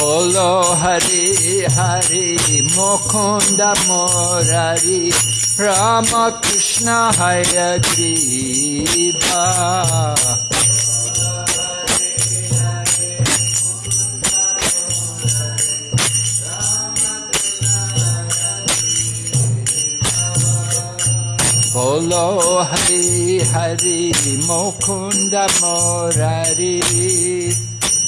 Nidrachariota Jiva Bolo Hari Hari Mukunda Murari Rama Krishna Hayagriva Bolo Hari Hari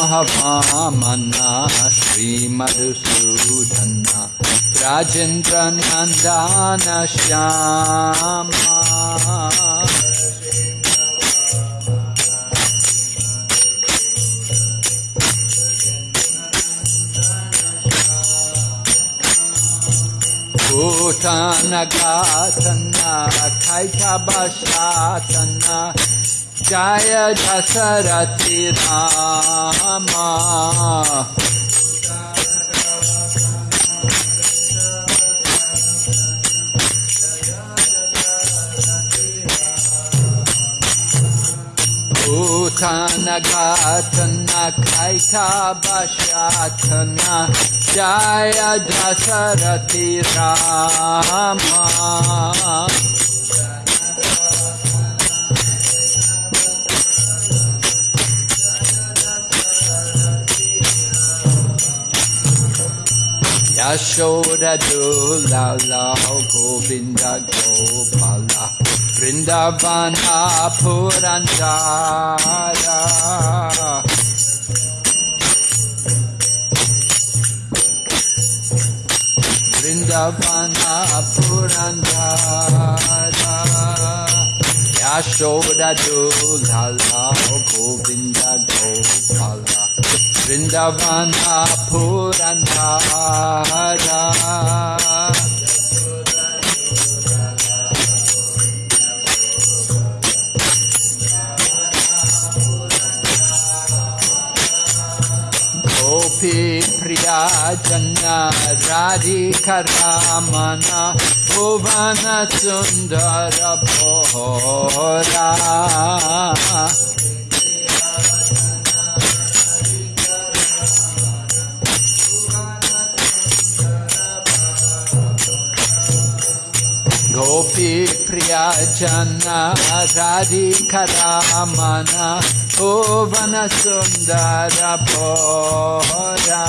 महामन्ना श्रीमधुसूदना राजेन्द्रनन्दानश्यामा श्यामूनखा तन्ना जय दशरथि राम। भू न गात्थ जय दशरथि Rama. Yashoda Dula Lao Govinda Gopala Vrindavana Purandara Vrindavana Purandara Yashoda Dula Vrindavana Purandara Gopi Priya Janna Radhika Ramana Bhuvana Sundara Gopi Priya Janna Radhika Ramana Bhuvana Sundara Bhora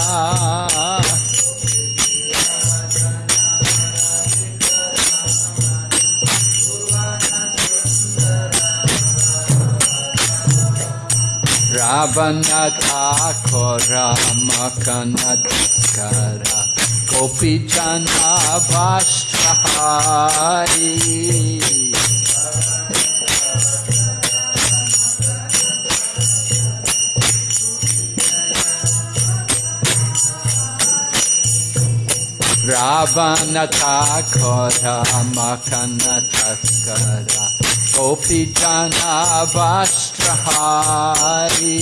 Ravana Thakora Makana Taskara Gopi Jana ी रावण मखन थकर कोपि वस्त्रहारी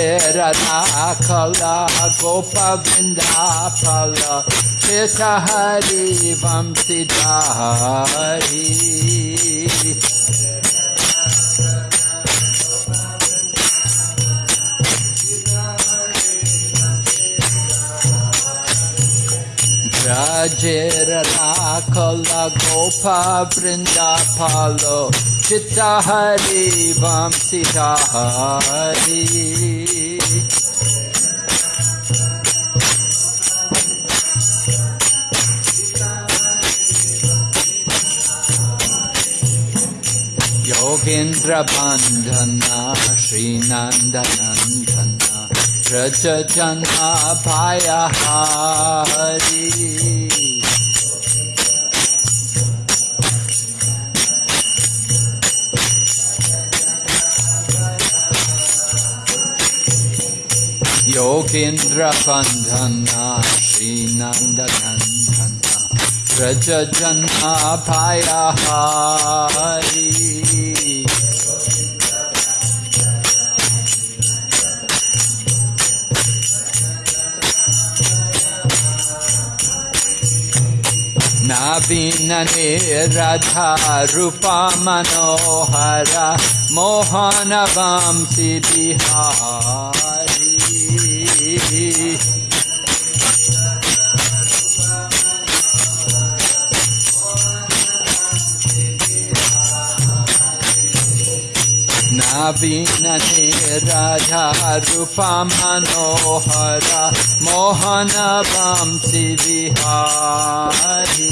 Brajera Rakala Gopa Vrindapala Cheta Hari Vamsidhari Brajera Rakala Gopa Vrindapalo हरिवांसि Hari योगेन्द्रबान्धनः श्रीनन्दनन्दना प्रचनापायी Lokendra Bandhana Shri Nanda Nandana Rajajana Paya Hari नवीनने Radha रूपा मनोहरा मोहनवांसि विहार नवीनने राजा रूपा मनोहरा Mohan वांसि Vihari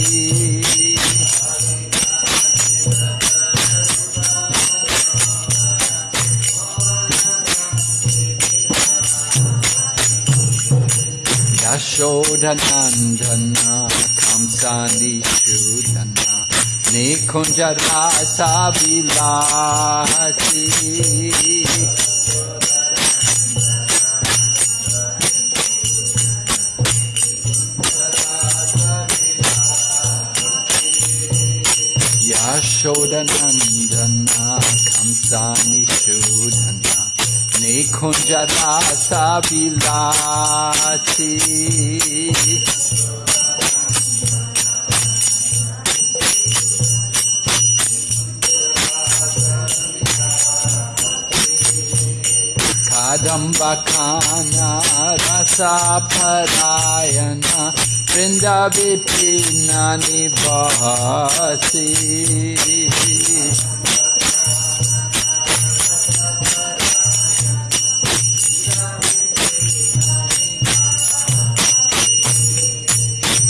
Yashodhanandana Kamsani Shudhana Nikunja Rasa Vilasi Yashodanandana Kamsani Shudhana Nikunja Rasa Vilasi खाना रसा फरायना वृंदा विपिना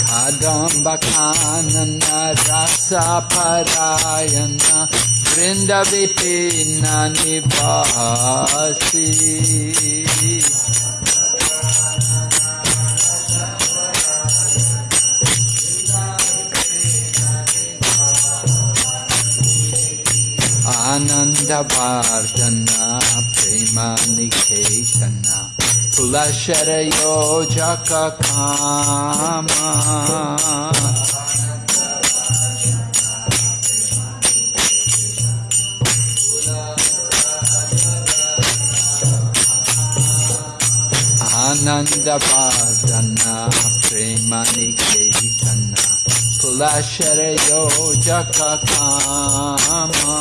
खादम खादम्बखानन रसा फरायना वृंद विपिन निवासी Ananda Vardhana Prema Niketana Pulashara Yojaka Kama. Ananda Vardhana Prema Niketana Pulashara Yojaka Kama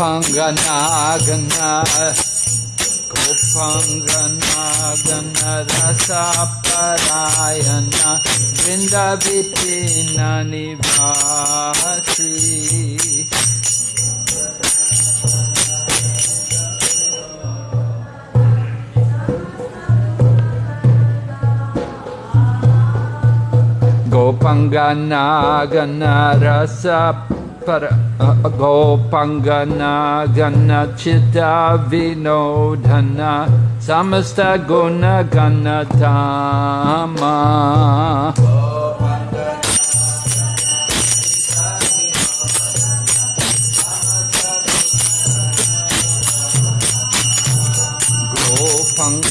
Gopangana Gopangana Rasa Parayana Vrinda Vipina Nivasi Gopangana Gana Rasa Para Gopangana Gana Chitta Vinodhana Samasta Ganatama Gopangana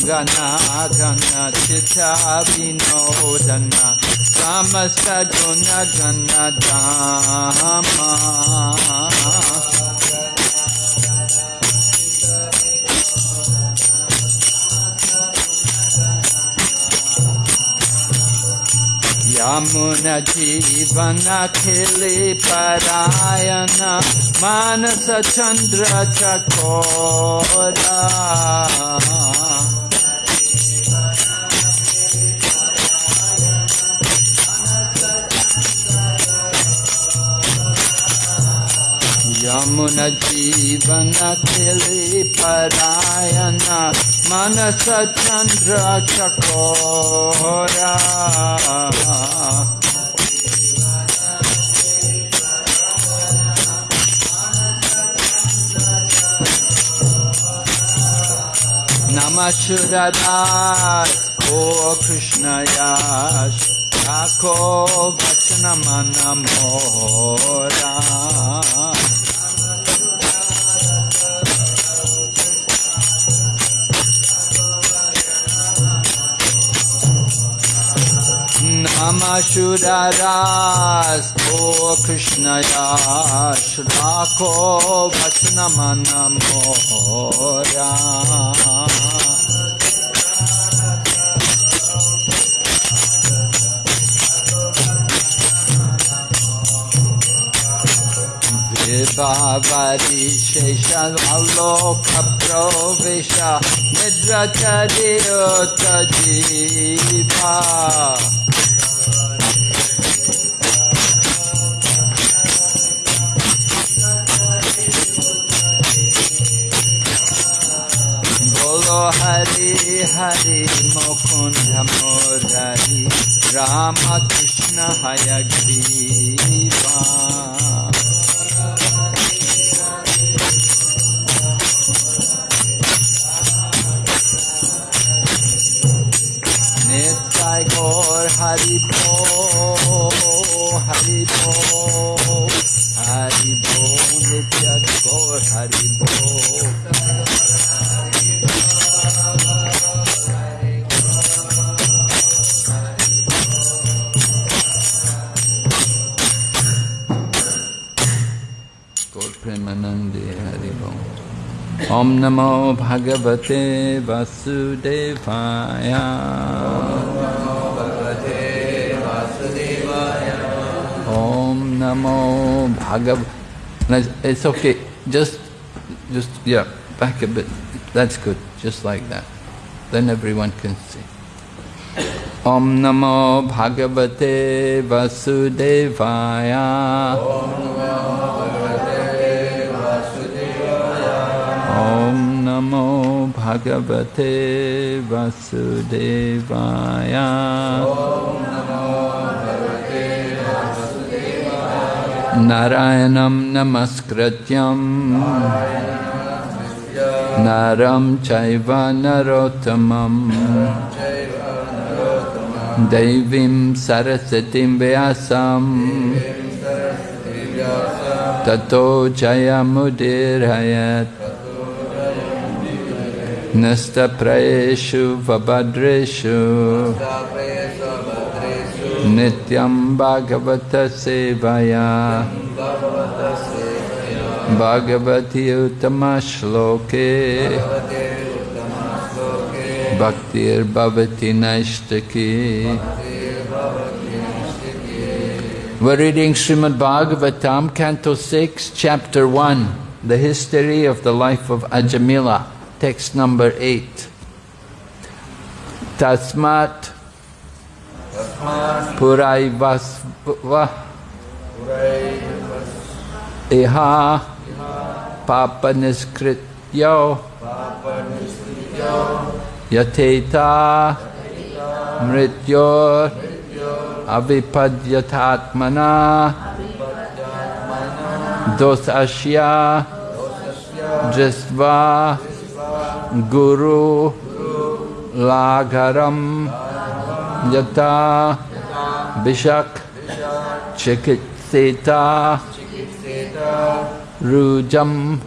Gana Gana Chitta Abhinodana Samasta Guna Gana Dhamma Yamun जीवन खिले परायण मानस चंद्र चकोरा मुन जीवन खली परायण मनस चन्द्र चकोरा। नमसु रदाो कृष्णया को भक्षनम शुरास ओ कृष्णया श्राखो वचन मन बाबरी शेषलोक प्रवेश निद्र चरियो Chhipa Hare Hare Mukund मोधरि Ramakrishna हयग्री। Om Namo Bhagavate Vasudevaya Om Namo Bhagav. It's okay. Just, just yeah, back a bit. That's good. Just like that. Then everyone can see. Om Namo Bhagavate Vasudevaya. Om Namo नमो भगवते वसुदेवाय। नारायणं नमस्कृत्यम् नरं चैव नरोत्तमम्। देवीं सरस्वतीं व्यासम्। ततो जयमुदीरयत्। Prayeshu Vabhadreshu. Nityam Bhagavata Sevaya. Bhagavati Uttama Shloke. Bhaktir Bhavati Naishtaki. We're reading Srimad Bhagavatam, Canto 6, Chapter 1, The History of the Life of Ajamila, text number 8. Tasmat Puraivasva Iha Papa Niskrityo Yateta Mrityor Avipadyatatmana Dosashya Drisva Guru Lagaram Yata Bishak Chikitseta Rujam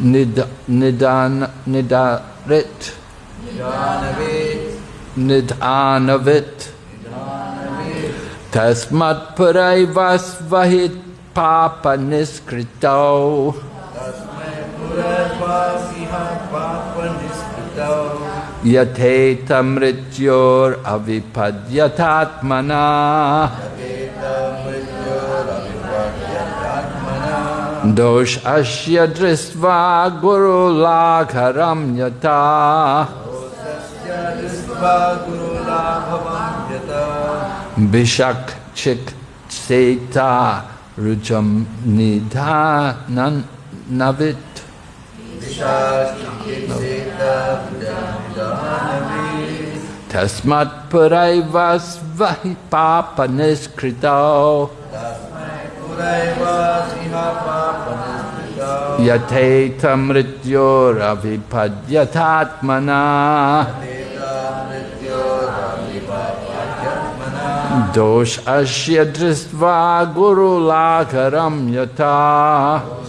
Nid, Nidan Nidarit nidhanavit. Tasmat puraivasvahit papa niskrito. Yateta mrityor avipadyatatmana. Dosh Ashya Dristva Guru Lakharam Yata Bishak Chik Seta Rujam Nidha Navit Tasmat Puraivas Vahi Papa Niskrito Yate tamrityoravipadyatatmana Dosh ashya dristva guru lakaram yata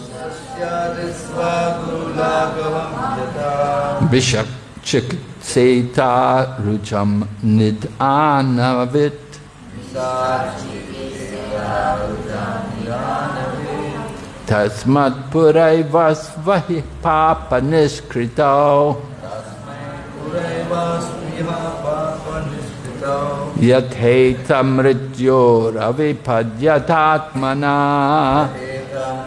Bishop Chikseta Rucham Nidhanavit Tasmat Purai Vasvahi Papa Niskritao Yathetamrityor Avipadyatatmana Yathetamrityor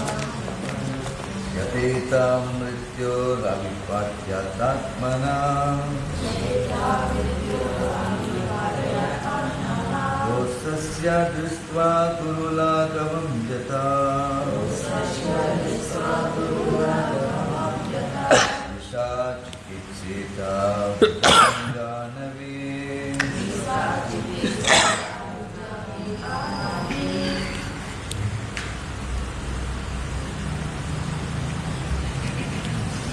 यतेतां मृत्योरविपाट्यात्मना दोषस्य दृष्ट्वा कुरुलाकवं यता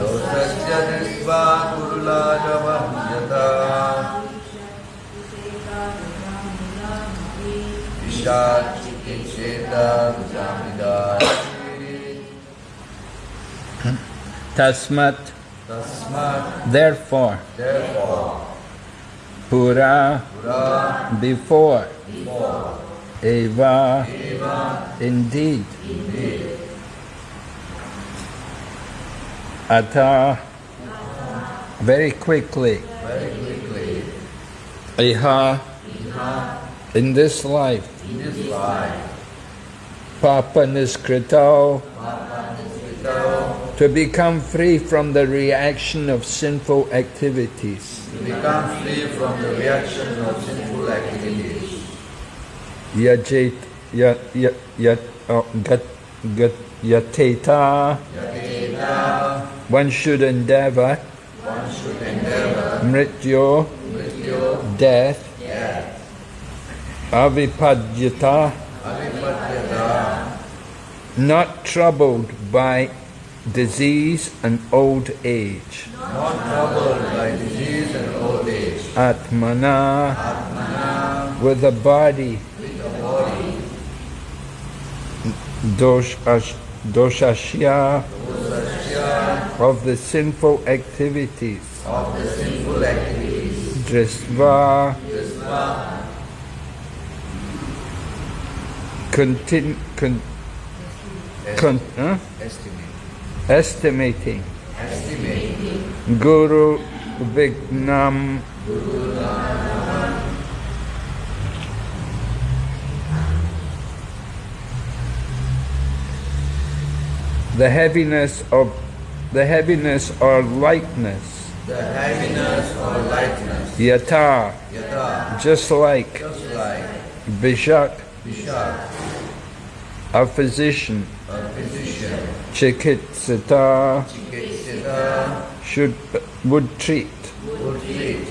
दोषस्य दृष्ट्वा कुरुलाघवं यथा विशाचिकित्सेता Tasmat. तस्मात् Therefore. therefore Pura. Pura Before. before Eva. Eva Indeed. indeed Ata. Very quickly. very quickly Iha. Iha In this life. in this life Papa Niskrito. without To become free from the reaction of sinful activities. to become free from the reaction of sinful activities Yajit. Yat. Yat. Yat. Oh, gat. Gat. Yateta. Yateta One should endeavor. one should endeavor. Mrityo. mrityo Death. death. Avipadyata. avipadyata Not troubled by disease and old age. not troubled by disease and old age, Atmana, with a body, dosh- doshashya, of the sinful activities, of the sinful activities, drisva, contin, con, con, huh? estimate, estimating, estimate, guru vignam, the heaviness of the heaviness or lightness, the heaviness or lightness, yata, yata, just like just like Bishak, Bishak, a physician, a physician, Chikitsata, Chikitsita, should would treat. Would treat.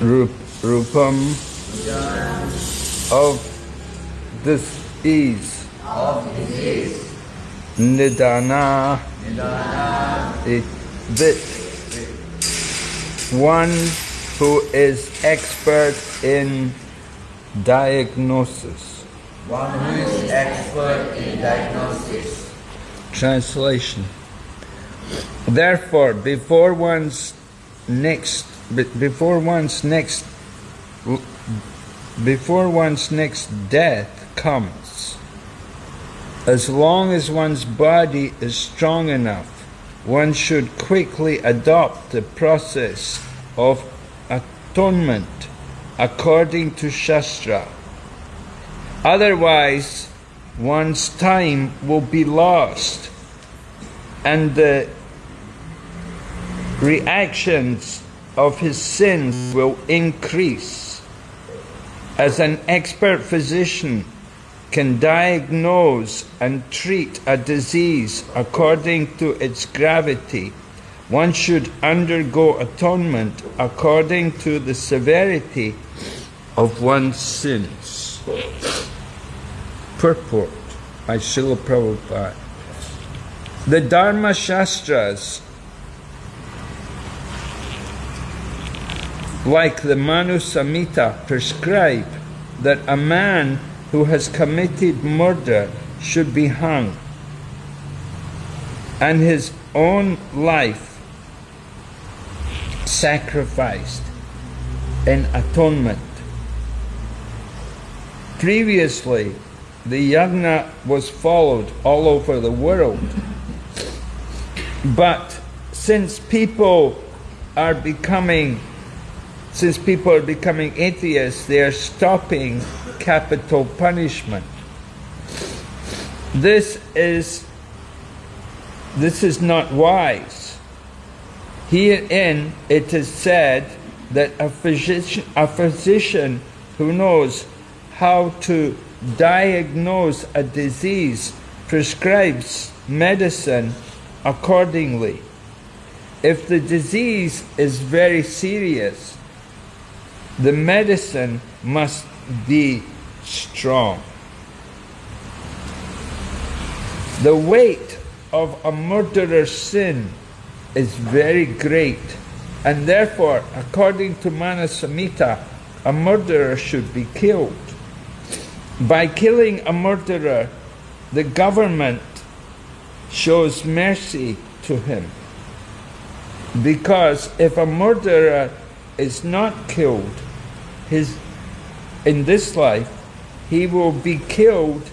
Rup, rupam. Of this ease, of disease, nidana, eh, it, that one who is expert in diagnosis. one who is expert in diagnosis. Translation. Therefore, before one's next, before one's next, before one's next death comes, as long as one's body is strong enough, one should quickly adopt the process of atonement according to Shastra. Otherwise, one's time will be lost and the reactions of his sins will increase. As an expert physician can diagnose and treat a disease according to its gravity, one should undergo atonement according to the severity of one's sins. Purport by Srila Prabhupada. The Dharma Shastras, like the Manu Samhita, prescribe that a man who has committed murder should be hung, and his own life sacrificed in atonement. Previously, the yagna was followed all over the world. But since people are becoming since people are becoming atheists, they are stopping capital punishment. This is this is not wise. Herein it is said that a physician, a physician who knows how to diagnose a disease prescribes medicine accordingly. If the disease is very serious, the medicine must be strong. The weight of a murderer's sin is very great, and therefore, according to Manusamhita, a murderer should be killed. By killing a murderer, the government shows mercy to him. Because if a murderer is not killed, his, in this life, he will be killed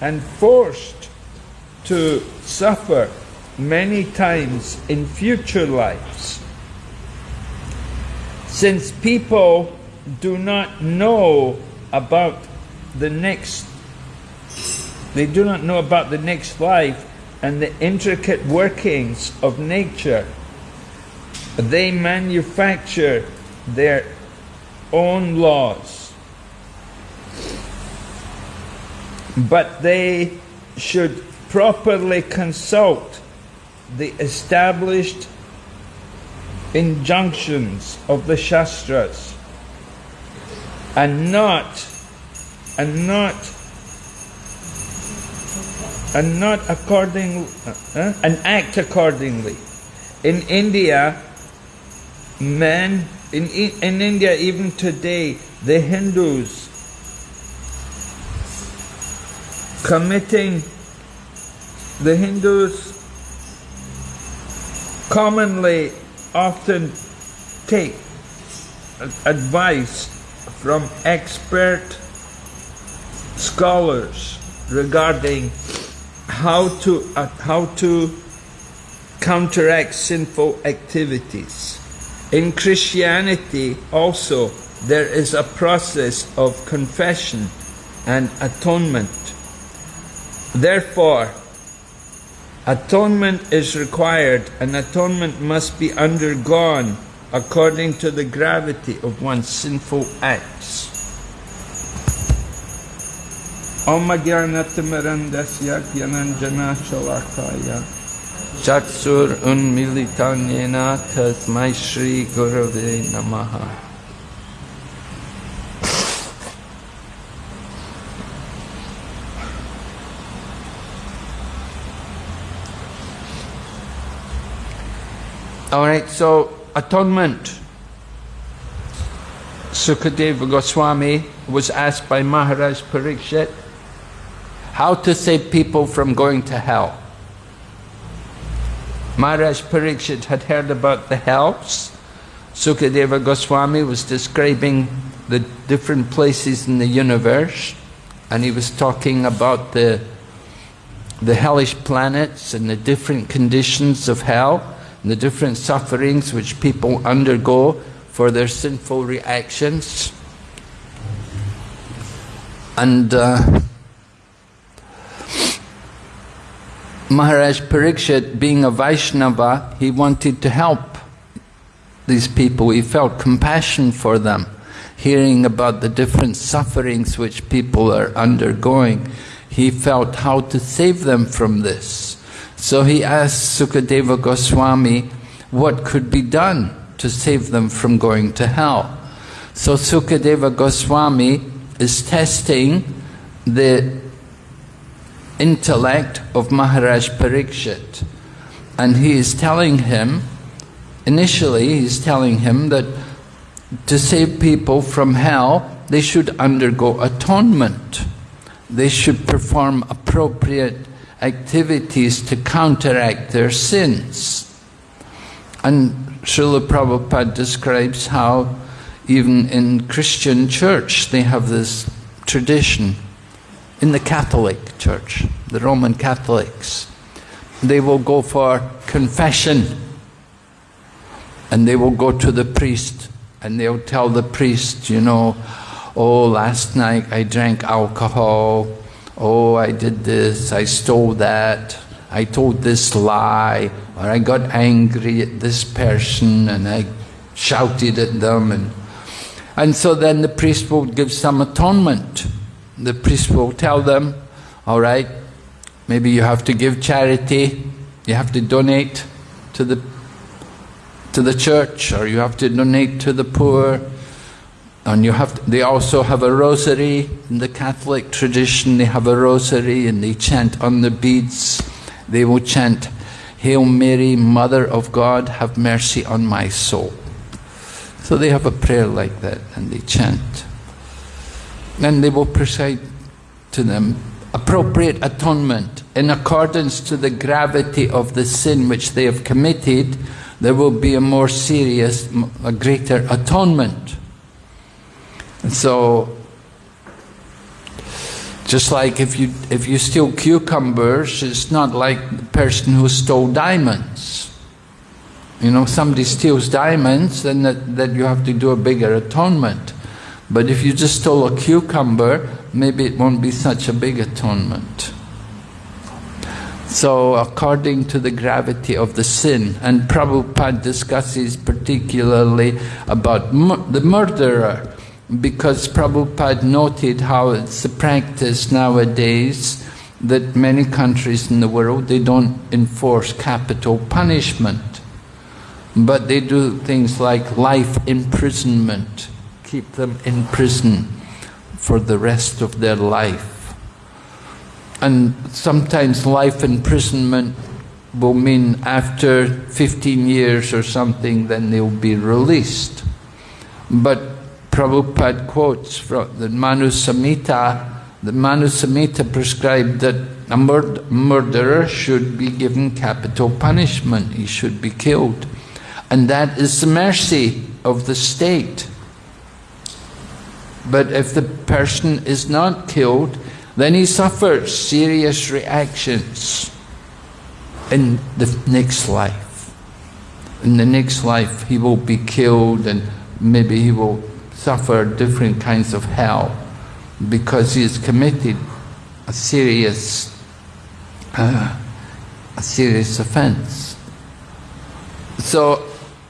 and forced to suffer many times in future lives. Since people do not know about the next, they do not know about the next life and the intricate workings of nature, they manufacture their own laws. But they should properly consult the established injunctions of the Shastras and not and not and not according, uh, and act accordingly. In India, men, in, in India even today, the Hindus committing, the Hindus commonly often take advice from expert scholars regarding how to uh, how to counteract sinful activities. In Christianity also there is a process of confession and atonement. Therefore, atonement is required and atonement must be undergone according to the gravity of one's sinful acts. Chaksur Unmilitanyena Tasmai Gurave Namaha Alright, so atonement. Sukadeva Goswami was asked by Maharaj Parikshit how to save people from going to hell. Maharaj Parikshit had heard about the hells. Sukadeva Goswami was describing the different places in the universe and he was talking about the, the hellish planets and the different conditions of hell the different sufferings which people undergo for their sinful reactions. And uh, Maharaj Parikshit, being a Vaishnava, he wanted to help these people. He felt compassion for them, hearing about the different sufferings which people are undergoing. He felt how to save them from this. So he asked Sukadeva Goswami what could be done to save them from going to hell. So Sukadeva Goswami is testing the intellect of Maharaj Parikshit. And he is telling him, initially he's telling him that to save people from hell, they should undergo atonement. They should perform appropriate activities to counteract their sins. And Srila Prabhupada describes how even in Christian church they have this tradition. In the Catholic church, the Roman Catholics, they will go for confession and they will go to the priest and they'll tell the priest, you know, oh, last night I drank alcohol, oh, I did this, I stole that, I told this lie, or I got angry at this person and I shouted at them. And, and so then the priest will give some atonement. The priest will tell them, all right, maybe you have to give charity, you have to donate to the, to the church, or you have to donate to the poor, and you have they also have a rosary in the Catholic tradition. They have a rosary and they chant on the beads. They will chant, Hail Mary, Mother of God, have mercy on my soul. So they have a prayer like that and they chant. And they will preside to them appropriate atonement in accordance to the gravity of the sin which they have committed. There will be a more serious, a greater atonement. And so, just like if you if you steal cucumbers, it's not like the person who stole diamonds. You know, somebody steals diamonds, then that, that you have to do a bigger atonement. But if you just stole a cucumber, maybe it won't be such a big atonement. So, according to the gravity of the sin, and Prabhupada discusses particularly about the murderer, because Prabhupada noted how it's a practice nowadays that many countries in the world, they don't enforce capital punishment. But they do things like life imprisonment, keep them in prison for the rest of their life. and sometimes life imprisonment will mean after 15 years or something, then they'll be released. But Prabhupada quotes from the Manusamhita, the Manusamhita prescribed that a mur murderer should be given capital punishment, he should be killed. And that is the mercy of the state. But if the person is not killed, then he suffers serious reactions in the next life. In the next life, he will be killed and maybe he will suffer different kinds of hell because he has committed a serious, uh, a serious offense. So,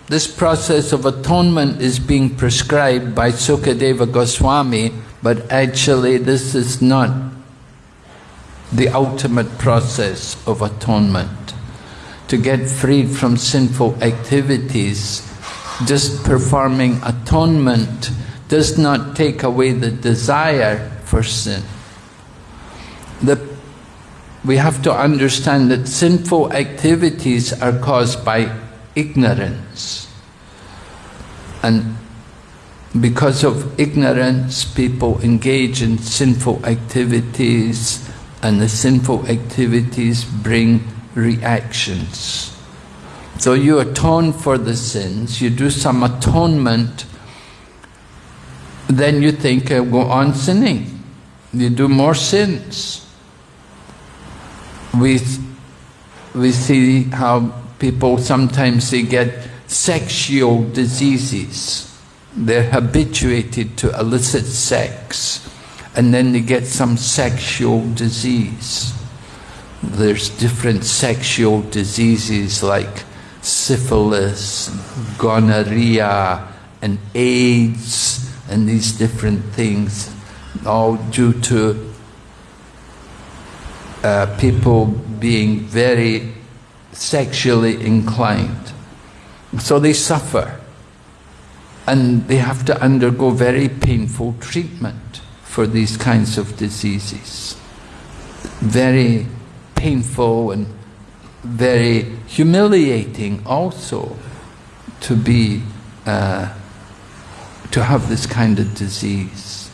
this process of atonement is being prescribed by Sukadeva Goswami, but actually this is not the ultimate process of atonement. To get freed from sinful activities, just performing atonement does not take away the desire for sin. The, we have to understand that sinful activities are caused by ignorance. And because of ignorance, people engage in sinful activities and the sinful activities bring reactions. So you atone for the sins, you do some atonement, then you think, I'll go on sinning. You do more sins. We, we see how people sometimes they get sexual diseases. They're habituated to illicit sex and then they get some sexual disease. There's different sexual diseases like syphilis, gonorrhea, and AIDS, and these different things, all due to uh, people being very sexually inclined. So they suffer, and they have to undergo very painful treatment for these kinds of diseases. Very painful and very humiliating also to be uh, to have this kind of disease.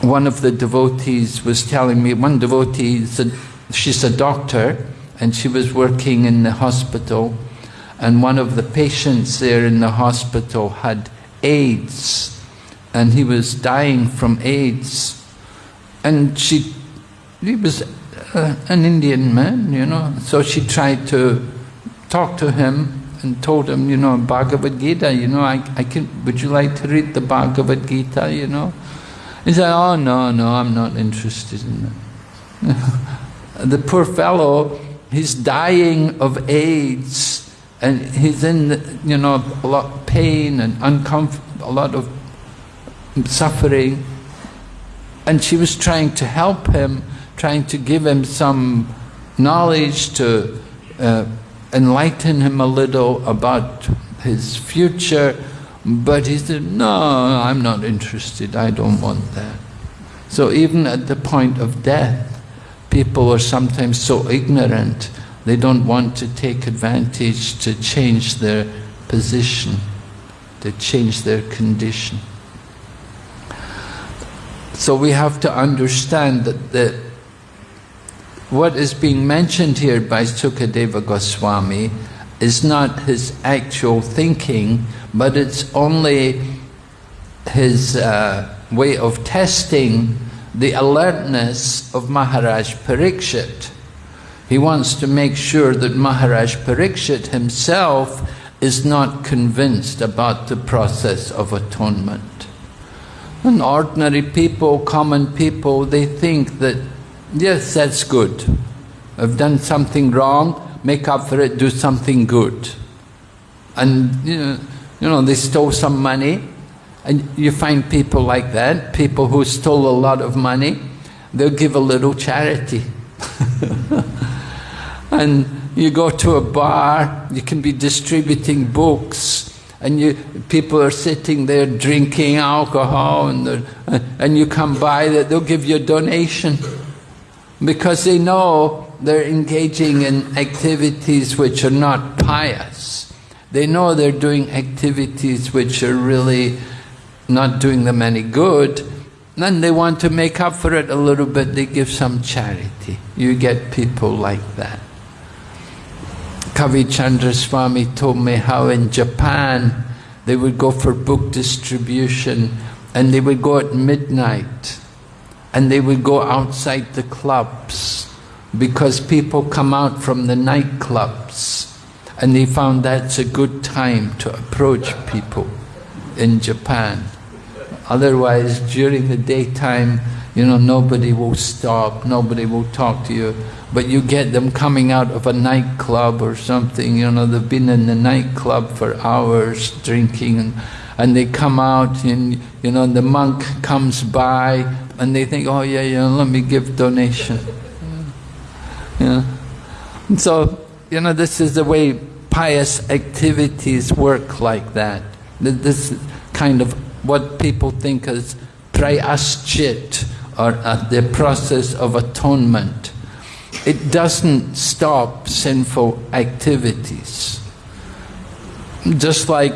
One of the devotees was telling me, one devotee, said, she's a doctor and she was working in the hospital and one of the patients there in the hospital had AIDS and he was dying from AIDS. And she, he was uh, an Indian man, you know, so she tried to talk to him and told him, you know, Bhagavad Gita, you know, I, I can, would you like to read the Bhagavad Gita, you know? He said, oh, no, no, I'm not interested in that. the poor fellow, he's dying of AIDS and he's in, you know, a lot of pain and uncomfortable, a lot of suffering. And she was trying to help him, trying to give him some knowledge to uh, enlighten him a little about his future. But he said, no, I'm not interested, I don't want that. So even at the point of death, people are sometimes so ignorant, they don't want to take advantage to change their position, to change their condition. So we have to understand that the, what is being mentioned here by Sukadeva Goswami is not his actual thinking, but it's only his uh, way of testing the alertness of Maharaj Parikshit. He wants to make sure that Maharaj Parikshit himself is not convinced about the process of atonement. And ordinary people, common people, they think that, yes, that's good. I've done something wrong, make up for it, do something good. And, you know, you know, they stole some money, and you find people like that, people who stole a lot of money, they'll give a little charity. and you go to a bar, you can be distributing books, and you, people are sitting there drinking alcohol and, uh, and you come by, they'll give you a donation. Because they know they're engaging in activities which are not pious. They know they're doing activities which are really not doing them any good, then they want to make up for it a little bit, they give some charity. You get people like that. Kavi Chandra Swami told me how in Japan they would go for book distribution and they would go at midnight and they would go outside the clubs because people come out from the nightclubs and they found that's a good time to approach people in Japan. Otherwise, during the daytime, you know, nobody will stop, nobody will talk to you. But you get them coming out of a nightclub or something, you know, they've been in the nightclub for hours drinking and, they come out and, you know, the monk comes by and they think, oh yeah, yeah, let me give donation. Yeah. And so, you know, this is the way pious activities work like that. This kind of what people think as prayaschit or uh, the process of atonement. It doesn't stop sinful activities. Just like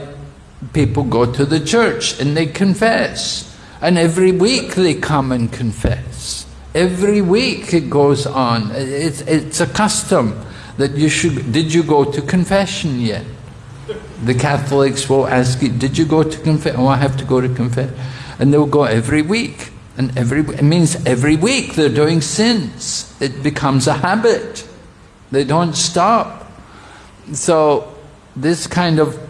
people go to the church and they confess. And every week they come and confess. Every week it goes on. It's, it's a custom that you should, did you go to confession yet? The Catholics will ask you, did you go to confess? Oh, I have to go to confess. And they'll go every week. And every, it means every week they're doing sins. It becomes a habit. They don't stop. So this kind of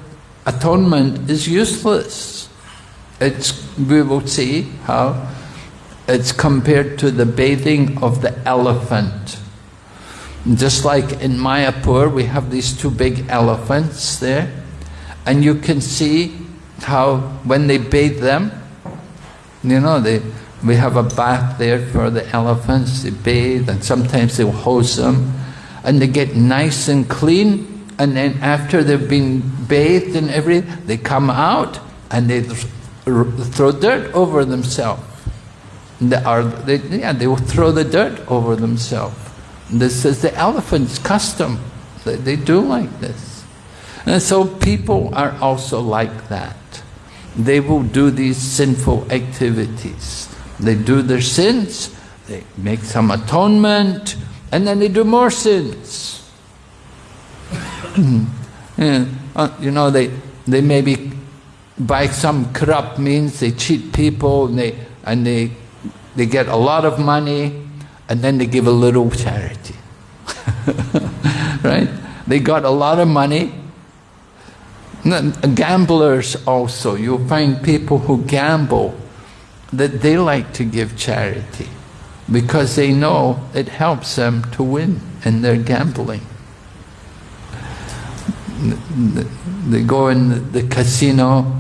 atonement is useless. It's, we will see how it's compared to the bathing of the elephant. Just like in Mayapur, we have these two big elephants there, and you can see how when they bathe them, you know, they, we have a bath there for the elephants, they bathe, and sometimes they hose them, and they get nice and clean, and then after they've been bathed and everything, they come out and they throw dirt over themselves. They are, they, yeah, they will throw the dirt over themselves. This is the elephant's custom. They, they do like this. And so people are also like that. They will do these sinful activities. They do their sins, they make some atonement, and then they do more sins. And, uh, you know, they, they maybe by some corrupt means, they cheat people and they, and they, they get a lot of money and then they give a little charity. right? They got a lot of money. Gamblers also, you'll find people who gamble that they like to give charity because they know it helps them to win in their gambling. They go in the casino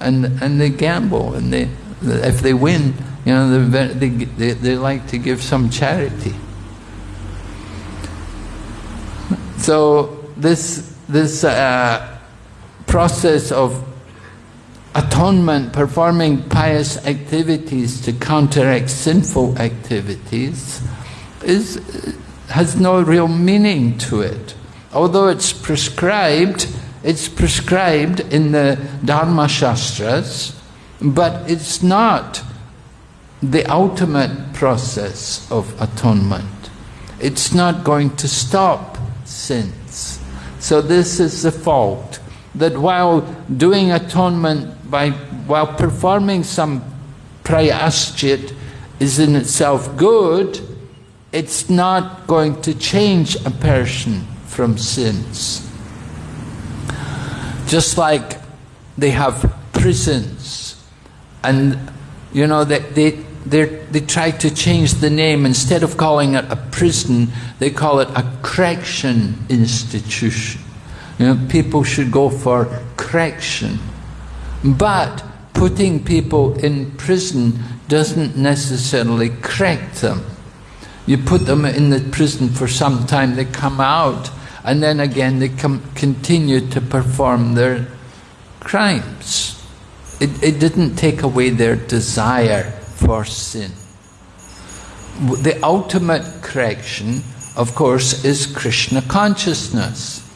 and and they gamble and they if they win you know they, they, they like to give some charity. So this this uh, process of atonement performing pious activities to counteract sinful activities is has no real meaning to it although it's prescribed it's prescribed in the Dharma Shastras, but it's not the ultimate process of atonement. It's not going to stop sins. So this is the fault, that while doing atonement, by while performing some prayaschit is in itself good, it's not going to change a person from sins. Just like they have prisons and you know they, they, they try to change the name. Instead of calling it a prison they call it a correction institution. You know people should go for correction. But putting people in prison doesn't necessarily correct them. You put them in the prison for some time they come out and then again they continue to perform their crimes. It, it didn't take away their desire for sin. the ultimate correction, of course, is Krishna consciousness.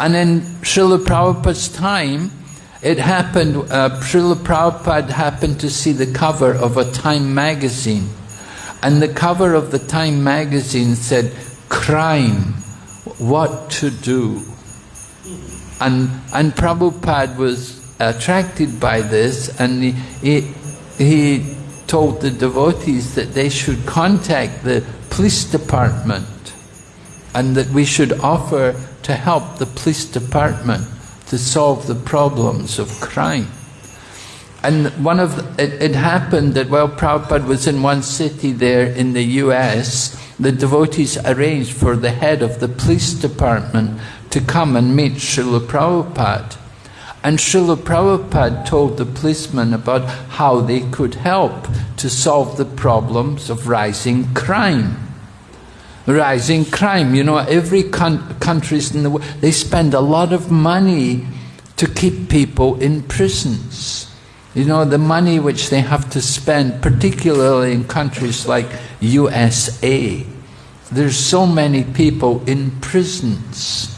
And in Srila Prabhupada's time, it happened, uh, Srila Prabhupada happened to see the cover of a Time magazine. And the cover of the Time magazine said, crime, what to do. And, and Prabhupada was attracted by this and he, he, he told the devotees that they should contact the police department and that we should offer to help the police department to solve the problems of crime. And one of the, it, it happened that while Prabhupada was in one city there in the US, the devotees arranged for the head of the police department to come and meet Srila Prabhupada. And Srila Prabhupada told the policemen about how they could help to solve the problems of rising crime. Rising crime, you know, every countries in the world, they spend a lot of money to keep people in prisons. You know, the money which they have to spend, particularly in countries like USA. There's so many people in prisons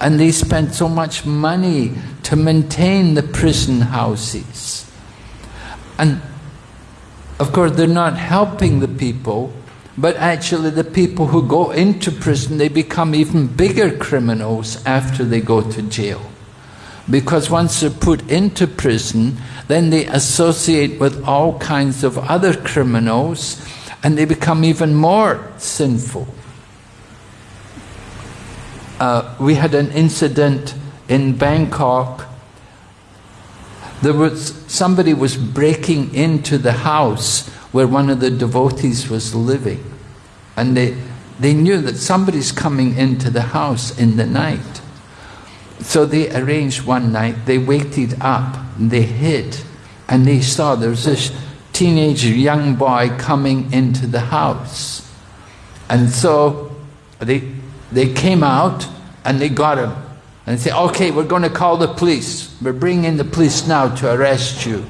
and they spend so much money to maintain the prison houses. And of course, they're not helping the people, but actually the people who go into prison, they become even bigger criminals after they go to jail. Because once they're put into prison, then they associate with all kinds of other criminals and they become even more sinful uh, we had an incident in Bangkok. There was somebody was breaking into the house where one of the devotees was living, and they they knew that somebody's coming into the house in the night. So they arranged one night. They waited up. They hid, and they saw there was this teenage young boy coming into the house, and so they they came out and they got him. And said, okay, we're going to call the police. We're bringing the police now to arrest you.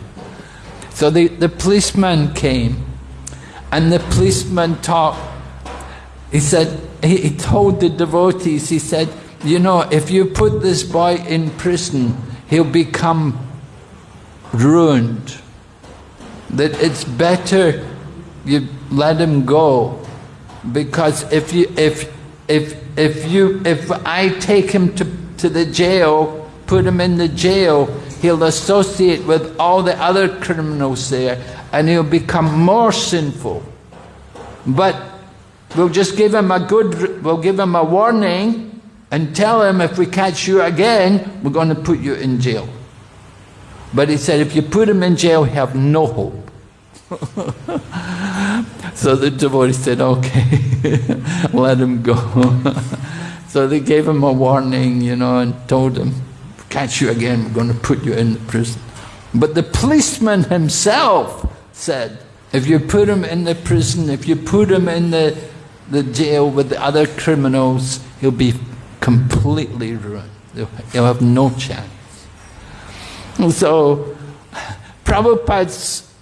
So the, the policeman came and the policeman talked. He said, he, he told the devotees, he said, you know, if you put this boy in prison, he'll become ruined. That it's better you let him go because if you if if if you if I take him to, to the jail, put him in the jail, he'll associate with all the other criminals there and he'll become more sinful. But we'll just give him a good we'll give him a warning and tell him if we catch you again, we're going to put you in jail. But he said if you put him in jail, have no hope. so the devotee said, okay, let him go. so they gave him a warning, you know, and told him, catch you again, we're going to put you in the prison. But the policeman himself said, if you put him in the prison, if you put him in the, the jail with the other criminals, he'll be completely ruined. He'll have no chance. so, Prabhupada's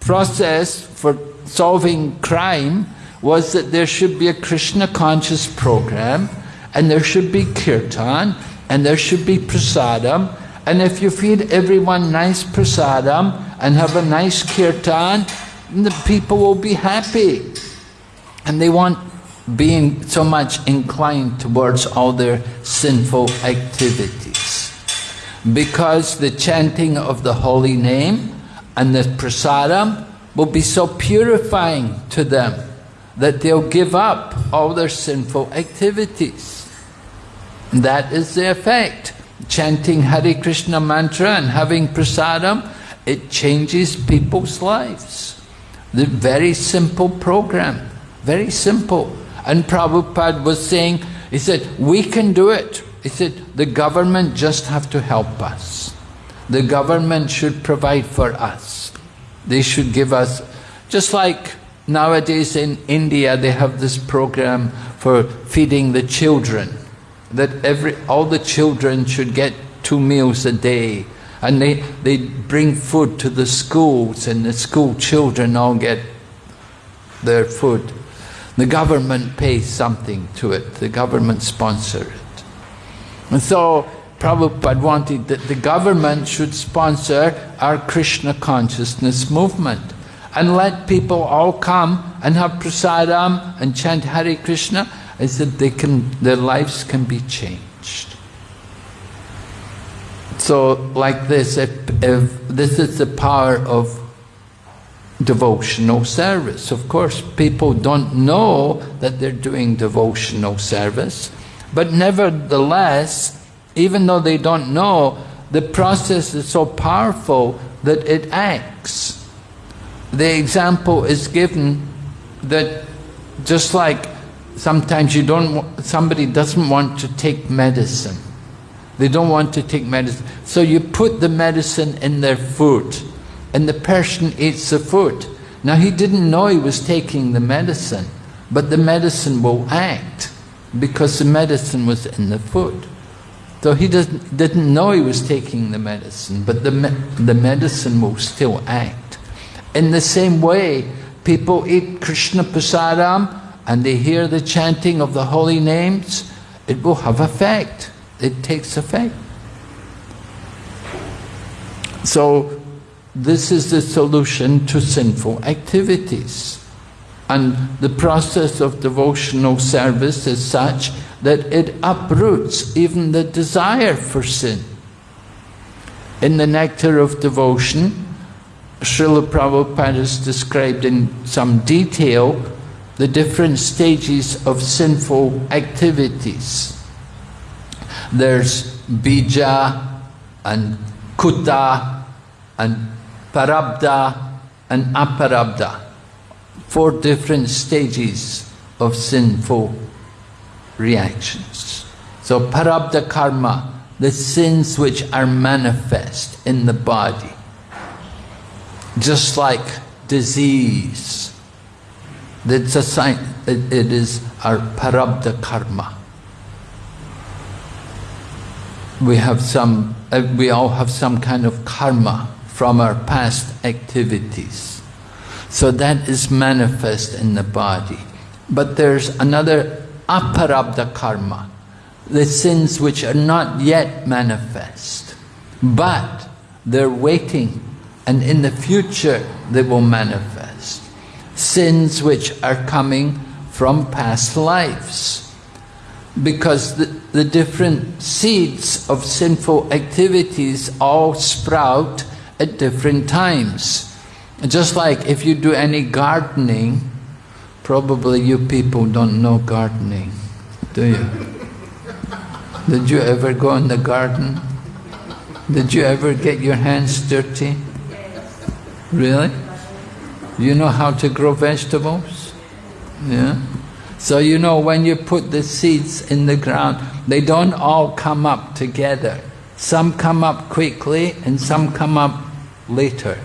process for solving crime was that there should be a Krishna conscious program and there should be kirtan and there should be prasadam and if you feed everyone nice prasadam and have a nice kirtan the people will be happy and they won't being so much inclined towards all their sinful activities because the chanting of the holy name and the prasadam will be so purifying to them that they'll give up all their sinful activities. That is the effect. Chanting Hare Krishna mantra and having prasadam, it changes people's lives. The very simple program, very simple. And Prabhupada was saying, he said, we can do it. He said, the government just have to help us. The government should provide for us. They should give us, just like nowadays in India they have this program for feeding the children, that every all the children should get two meals a day. And they, they bring food to the schools and the school children all get their food. The government pays something to it, the government sponsor it. And so Prabhupada wanted that the government should sponsor our Krishna consciousness movement and let people all come and have prasadam and chant Hare Krishna, I said they can, their lives can be changed. So like this, if, if this is the power of devotional service. Of course, people don't know that they're doing devotional service, but nevertheless, even though they don't know, the process is so powerful that it acts the example is given that just like sometimes you don't, somebody doesn't want to take medicine. They don't want to take medicine. So you put the medicine in their food and the person eats the food. Now he didn't know he was taking the medicine, but the medicine will act because the medicine was in the food. So he doesn't, didn't know he was taking the medicine, but the, me the medicine will still act. In the same way, people eat Krishna prasadam and they hear the chanting of the holy names, it will have effect. It takes effect. So, this is the solution to sinful activities. And the process of devotional service is such that it uproots even the desire for sin. In the nectar of devotion, Srila Prabhupada has described in some detail the different stages of sinful activities. There's bija and kuta and prarabdha and aprarabdha. Four different stages of sinful reactions. So prarabdha karma, the sins which are manifest in the body just like disease. It's a sign, it, it is our prarabdha karma. We have some, uh, we all have some kind of karma from our past activities. So that is manifest in the body. But there's another aprarabdha karma, the sins which are not yet manifest, but they're waiting and in the future they will manifest. Sins which are coming from past lives. Because the, the different seeds of sinful activities all sprout at different times. Just like if you do any gardening, probably you people don't know gardening, do you? Did you ever go in the garden? Did you ever get your hands dirty? Really? You know how to grow vegetables? Yeah? So you know when you put the seeds in the ground, they don't all come up together. Some come up quickly and some come up later.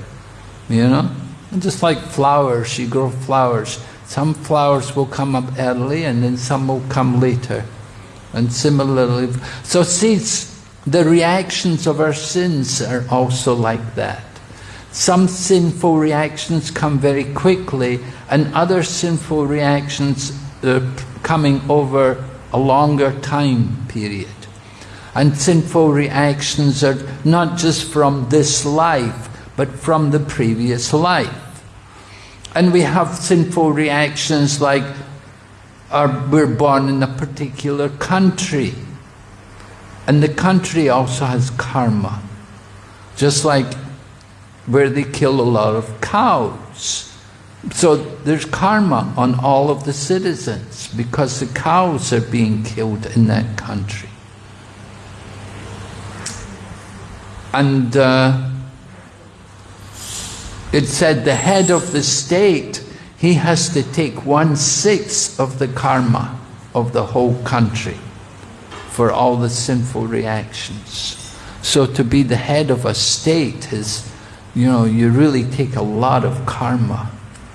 You know? just like flowers, you grow flowers. Some flowers will come up early and then some will come later. And similarly, so seeds, the reactions of our sins are also like that. Some sinful reactions come very quickly and other sinful reactions are coming over a longer time period. And sinful reactions are not just from this life, but from the previous life. And we have sinful reactions like we're born in a particular country. And the country also has karma. Just like where they kill a lot of cows. So there's karma on all of the citizens because the cows are being killed in that country. And uh, it said the head of the state, he has to take one-sixth of the karma of the whole country for all the sinful reactions. So to be the head of a state is you know, you really take a lot of karma.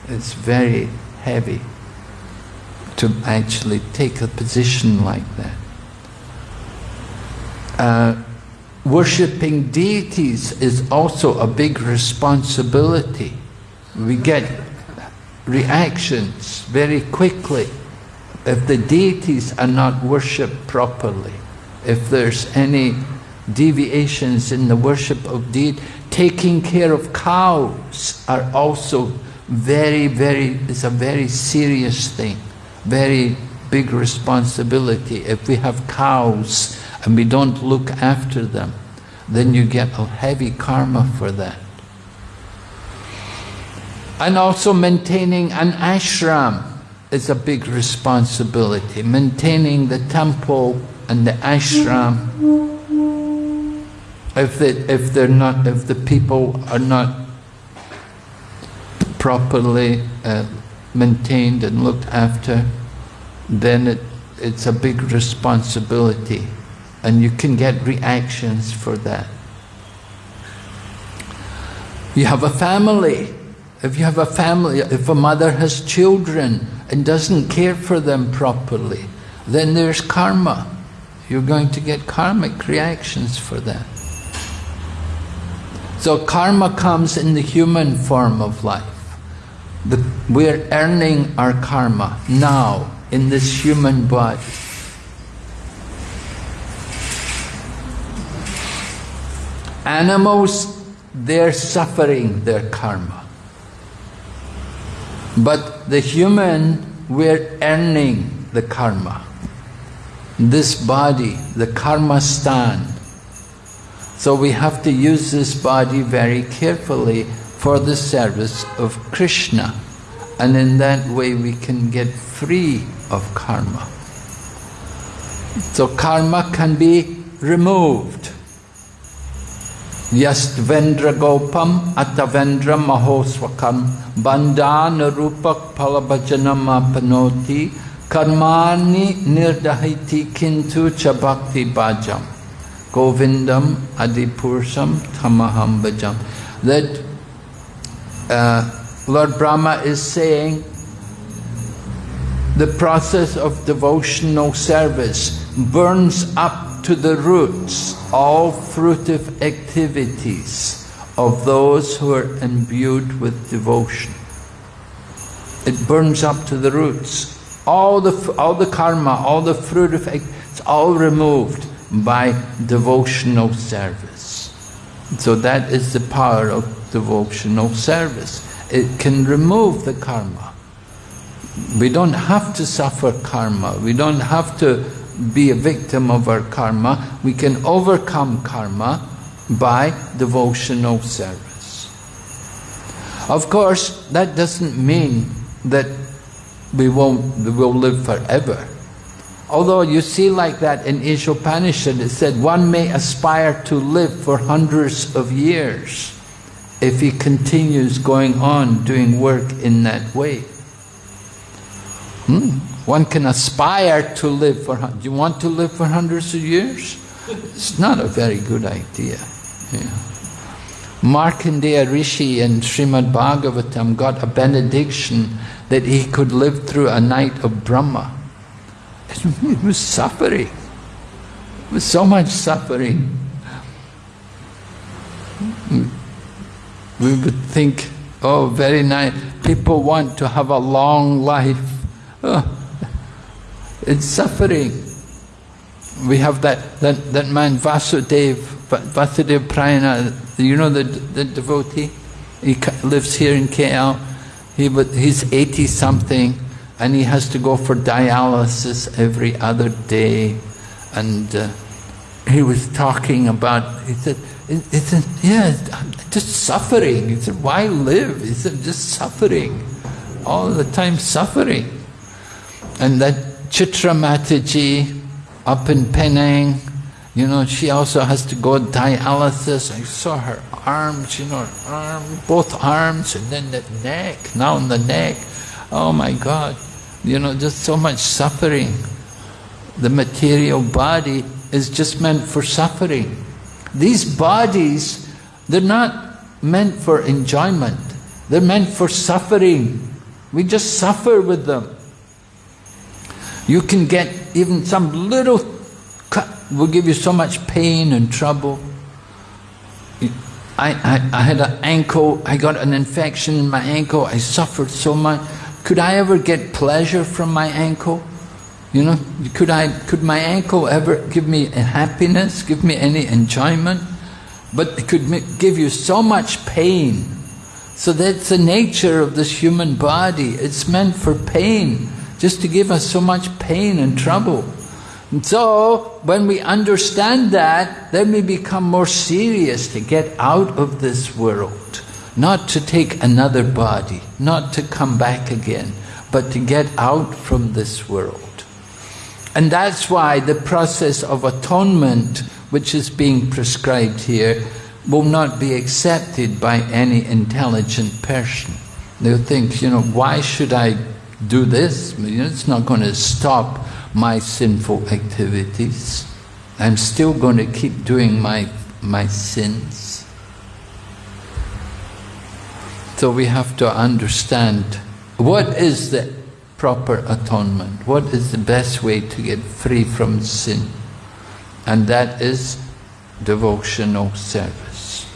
It's very heavy to actually take a position like that. Uh, worshipping deities is also a big responsibility. We get reactions very quickly if the deities are not worshipped properly, if there's any deviations in the worship of deity, taking care of cows are also very, very, it's a very serious thing, very big responsibility. If we have cows and we don't look after them, then you get a heavy karma for that. And also maintaining an ashram is a big responsibility. Maintaining the temple and the ashram. If they, if they're not, if the people are not properly uh, maintained and looked after, then it, it's a big responsibility, and you can get reactions for that. You have a family. If you have a family, if a mother has children and doesn't care for them properly, then there's karma. You're going to get karmic reactions for that. So karma comes in the human form of life. The, we're earning our karma now in this human body. Animals, they're suffering their karma. But the human, we're earning the karma. This body, the karma stand. So we have to use this body very carefully for the service of Krishna. And in that way we can get free of karma. So karma can be removed. Yastvendra Gopam Atavendra Mahoswakam Bandhana Rupak Palabhajanam Apanoti Karmani Nirdahiti Kintu Chabakti Bhajam Govindam Adipursam Tamaham Bhajam. That uh, Lord Brahma is saying the process of devotional service burns up to the roots all fruitive activities of those who are imbued with devotion. It burns up to the roots. All the, all the karma, all the fruitive, it's all removed by devotional service. So that is the power of devotional service. It can remove the karma. We don't have to suffer karma. We don't have to be a victim of our karma, we can overcome karma by devotional service. Of course, that doesn't mean that we won't will live forever. Although you see like that in Ishopanishad, it said one may aspire to live for hundreds of years if he continues going on doing work in that way. Hmm? One can aspire to live for, you want to live for hundreds of years? It's not a very good idea. Yeah. Markandeya Rishi in Srimad Bhagavatam got a benediction that he could live through a night of Brahma. It was suffering. It was so much suffering. We would think, oh, very nice. People want to have a long life. Oh, it's suffering. We have that, that, that man Vasudev, Vasudev Prayana, you know the, the devotee? He lives here in KL. He, he's 80 something and he has to go for dialysis every other day. And uh, he was talking about, he said, it's yeah, just suffering. He said, why live? He said, just suffering. All the time suffering. And that Chitra Mataji up in Penang, you know, she also has to go dialysis. I saw her arms, you know, her arm, both arms, and then the neck, now in the neck. Oh my God, you know, just so much suffering. The material body is just meant for suffering. These bodies, they're not meant for enjoyment. They're meant for suffering. We just suffer with them. You can get even some little cut will give you so much pain and trouble. I, I, I had an ankle, I got an infection in my ankle, I suffered so much. Could I ever get pleasure from my ankle? You know, could I, could my ankle ever give me happiness, give me any enjoyment? But it could give you so much pain. So that's the nature of this human body. It's meant for pain, just to give us so much pain and trouble. And so, when we understand that, then we become more serious to get out of this world. Not to take another body, not to come back again, but to get out from this world. And that's why the process of atonement, which is being prescribed here, will not be accepted by any intelligent person. They'll think, you know, why should I do this? It's not going to stop my sinful activities. I'm still going to keep doing my, my sins. So we have to understand what is the proper atonement? What is the best way to get free from sin? And that is devotional service.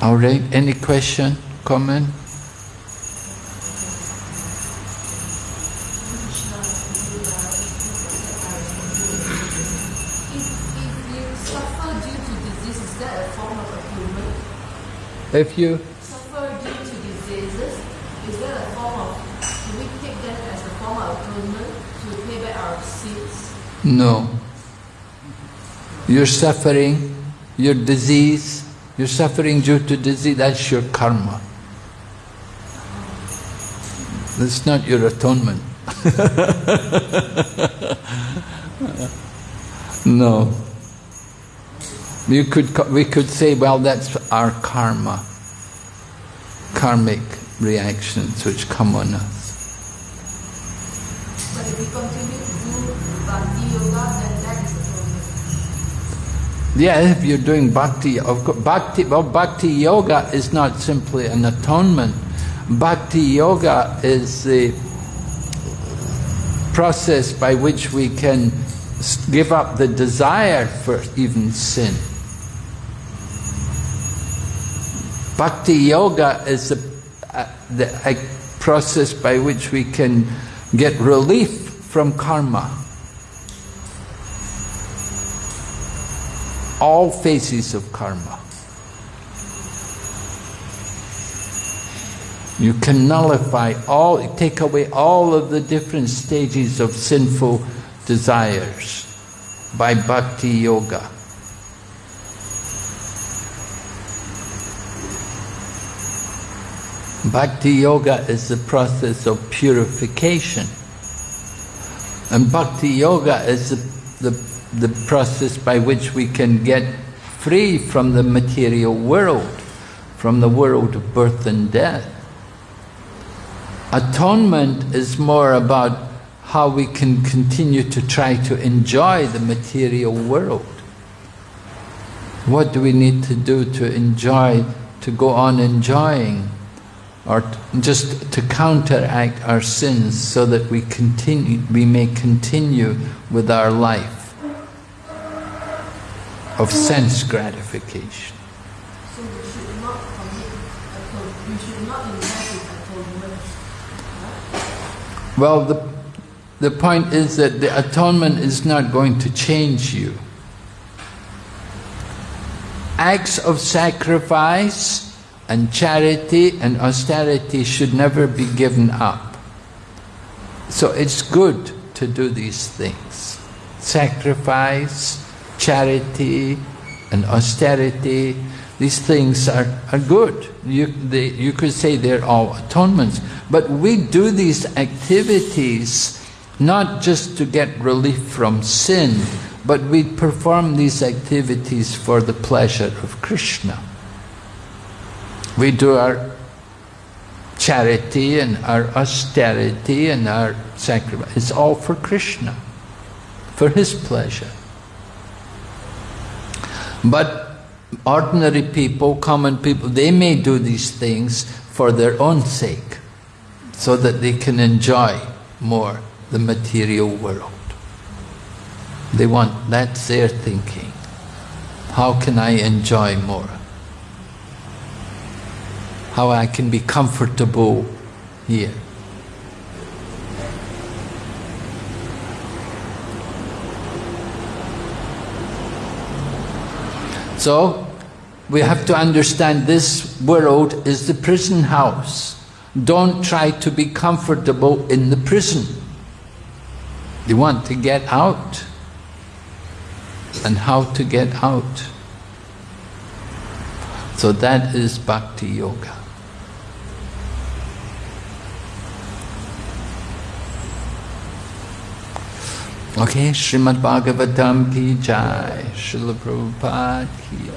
All right, any question, comment? If you suffer due to diseases, is that a form of? Do we take that as a form of atonement to pay back our sins? No. You're suffering, your disease, you're suffering due to disease, that's your karma. That's not your atonement. no. You could, we could say, well, that's our karma, karmic reactions which come on us. Yeah, if you're doing bhakti, of bhakti, well, bhakti yoga is not simply an atonement. Bhakti yoga is the process by which we can give up the desire for even sin. Bhakti yoga is a, a, the, a process by which we can get relief from karma. all phases of karma. You can nullify all, take away all of the different stages of sinful desires by bhakti yoga. Bhakti yoga is the process of purification. And bhakti yoga is the, the the process by which we can get free from the material world, from the world of birth and death. Atonement is more about how we can continue to try to enjoy the material world. What do we need to do to enjoy, to go on enjoying, or just to counteract our sins so that we continue, we may continue with our life? of sense gratification. So we should not commit atonement, we should not invest atonement. Well, the, the point is that the atonement is not going to change you. Acts of sacrifice and charity and austerity should never be given up. So it's good to do these things. Sacrifice, charity and austerity, these things are, are good. You, they, you could say they're all atonements. But we do these activities not just to get relief from sin, but we perform these activities for the pleasure of Krishna. We do our charity and our austerity and our sacrifice. It's all for Krishna, for His pleasure. But ordinary people, common people, they may do these things for their own sake, so that they can enjoy more the material world. They want, that's their thinking. How can I enjoy more? How I can be comfortable here. So, we have to understand this world is the prison house. Don't try to be comfortable in the prison. You want to get out. And how to get out. So that is Bhakti Yoga. Okay, Srimad Bhagavatam ki jai, Srila Prabhupada ki